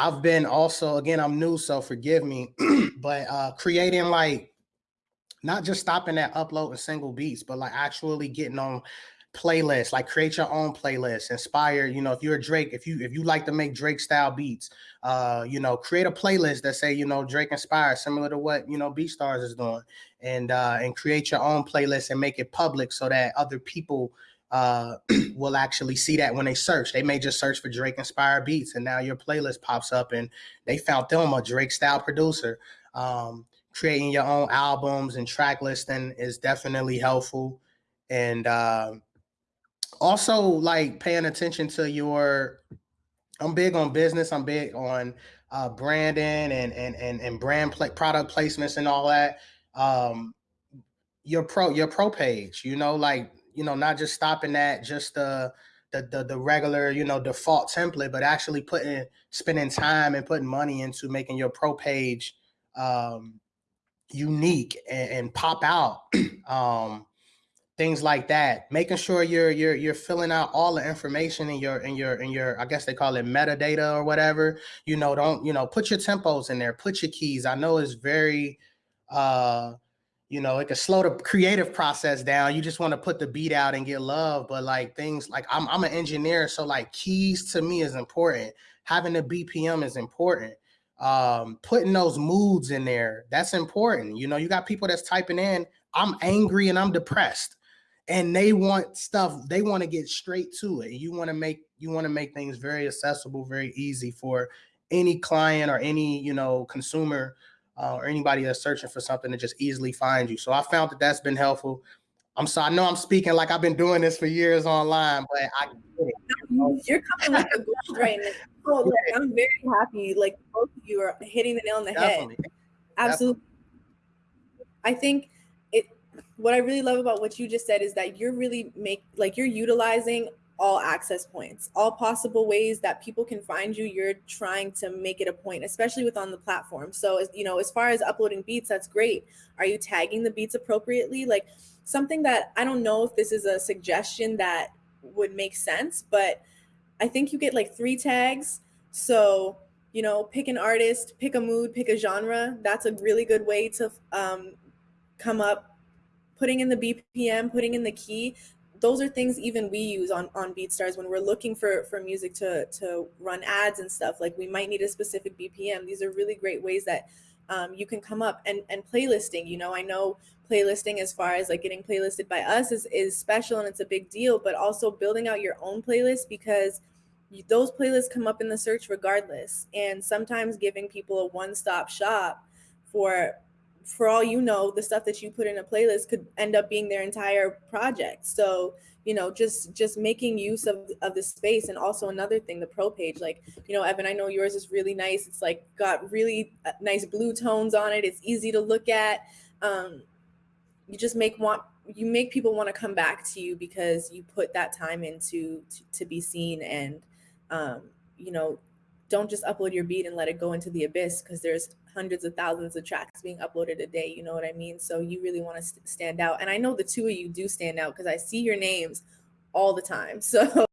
I've been also again, I'm new, so forgive me, but uh creating like not just stopping at uploading single beats, but like actually getting on playlists, like create your own playlist, inspire, you know, if you're a Drake, if you if you like to make Drake style beats, uh, you know, create a playlist that say, you know, Drake inspired, similar to what, you know, BeatStars is doing. And uh and create your own playlist and make it public so that other people uh, will actually see that when they search. They may just search for Drake inspired beats, and now your playlist pops up, and they found them a Drake style producer. Um, creating your own albums and track listing is definitely helpful, and uh, also like paying attention to your. I'm big on business. I'm big on uh, branding and and and and brand play, product placements and all that. Um, your pro your pro page, you know, like you know, not just stopping at just the the, the, the regular, you know, default template, but actually putting spending time and putting money into making your pro page um, unique and, and, pop out. um, things like that. Making sure you're you're you're filling out all the information in your in your in your I guess they call it metadata or whatever. You know, don't you know put your tempos in there, put your keys. I know it's very uh you know, it can slow the creative process down. You just want to put the beat out and get love. But like things like I'm, I'm an engineer, so like keys to me is important. Having the BPM is important. Um, putting those moods in there, that's important. You know, you got people that's typing in, I'm angry and I'm depressed. And they want stuff, they want to get straight to it. You want to make you want to make things very accessible, very easy for any client or any, you know, consumer uh, or anybody that's searching for something to just easily find you. So I found that that's been helpful. I'm so I know I'm speaking like I've been doing this for years online, but I You're coming like a gold right now. So, like, I'm very happy. Like both of you are hitting the nail on the Definitely. head. Absolutely. Definitely. I think it. What I really love about what you just said is that you're really make like you're utilizing all access points, all possible ways that people can find you. You're trying to make it a point, especially with on the platform. So, you know, as far as uploading beats, that's great. Are you tagging the beats appropriately? Like something that I don't know if this is a suggestion that would make sense, but I think you get like three tags. So, you know, pick an artist, pick a mood, pick a genre. That's a really good way to um, come up putting in the BPM, putting in the key, those are things even we use on on BeatStars when we're looking for for music to to run ads and stuff. Like we might need a specific BPM. These are really great ways that um, you can come up and and playlisting. You know, I know playlisting as far as like getting playlisted by us is is special and it's a big deal, but also building out your own playlist because those playlists come up in the search regardless. And sometimes giving people a one stop shop for for all you know, the stuff that you put in a playlist could end up being their entire project. So, you know, just just making use of, of the space. And also another thing, the pro page, like, you know, Evan, I know yours is really nice. It's like got really uh, nice blue tones on it. It's easy to look at. Um, you just make want you make people want to come back to you because you put that time into to, to be seen and um, you know don't just upload your beat and let it go into the abyss because there's hundreds of thousands of tracks being uploaded a day. You know what I mean? So you really want to st stand out. And I know the two of you do stand out because I see your names all the time. So